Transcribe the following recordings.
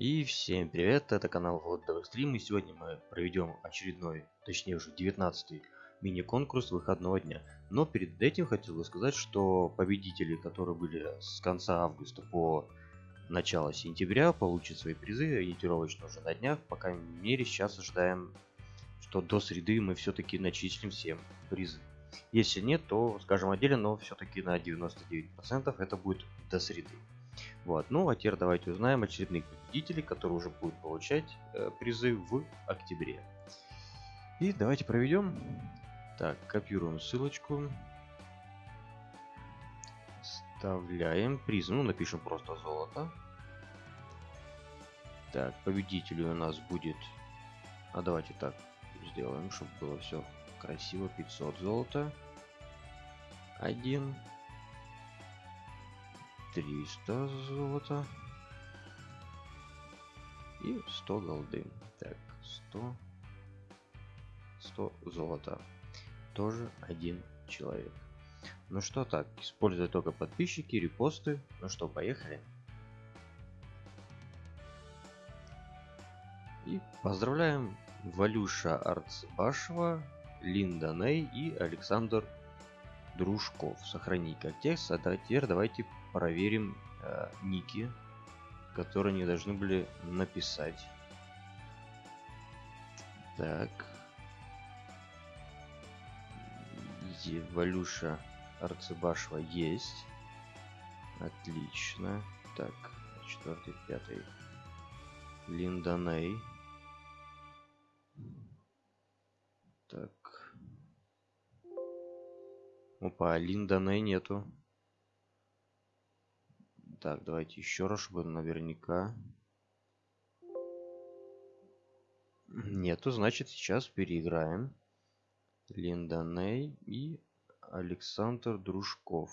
И всем привет, это канал Вот Стрим, и сегодня мы проведем очередной, точнее уже 19 мини-конкурс выходного дня. Но перед этим хотел бы сказать, что победители, которые были с конца августа по начало сентября, получат свои призы ориентировочно уже на днях. По крайней мере, сейчас ожидаем, что до среды мы все-таки начислим всем призы. Если нет, то скажем отдельно, но все-таки на 99% это будет до среды. Вот. Ну а теперь давайте узнаем очередных победителей, которые уже будут получать э, призы в октябре. И давайте проведем. Так, копируем ссылочку. Вставляем приз. Ну, напишем просто золото. Так, победителю у нас будет... А давайте так сделаем, чтобы было все красиво. 500 золота. Один. 300 золота. И 100 голды. Так, 100. 100 золота. Тоже один человек. Ну что так, используя только подписчики, репосты. Ну что, поехали. И поздравляем Валюша Арцбашева, Линда Ней и Александр Дружков. Сохранить как текст. А теперь давайте проверим э, ники, которые они должны были написать. Так. Валюша Арцебашева есть. Отлично. Так, четвертый, пятый. Линданей. Так. Опа, Линданей нету. Так, давайте еще раз, чтобы наверняка. Нету, значит сейчас переиграем. Линда и Александр Дружков.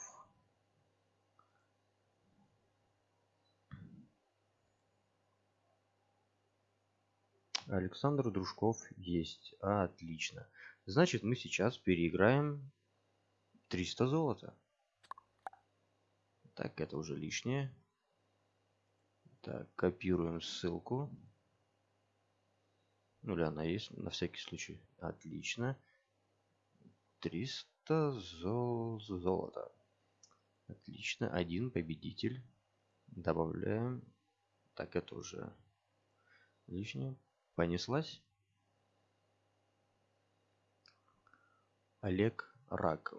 Александр Дружков есть. А, отлично. Значит, мы сейчас переиграем 300 золота. Так, это уже лишнее. Так, копируем ссылку. Ну, или она есть, на всякий случай. Отлично. 300 зол золота. Отлично. Один победитель. Добавляем. Так, это уже лишнее. Понеслась. Олег Рак.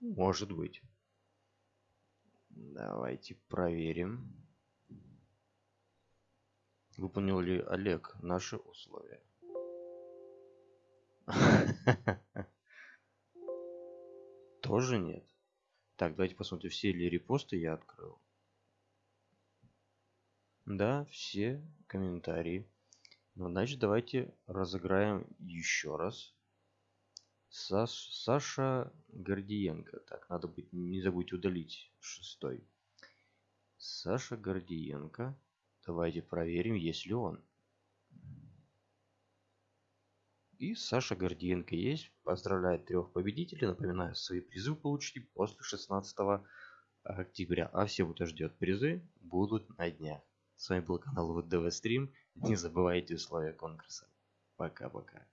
Может быть. Давайте проверим. Выполнил ли Олег наши условия? Тоже нет. Так, давайте посмотрим, все ли репосты я открыл. Да, все комментарии. Ну, значит, давайте разыграем еще раз. Саш, Саша Гордиенко. Так, надо быть, не забудь удалить шестой. Саша Гордиенко. Давайте проверим, есть ли он. И Саша Гордиенко есть. Поздравляет трех победителей. Напоминаю, свои призы получите после 16 октября. А все, кто ждет призы, будут на днях. С вами был канал ВДВ Стрим. Не забывайте условия конкурса. Пока-пока.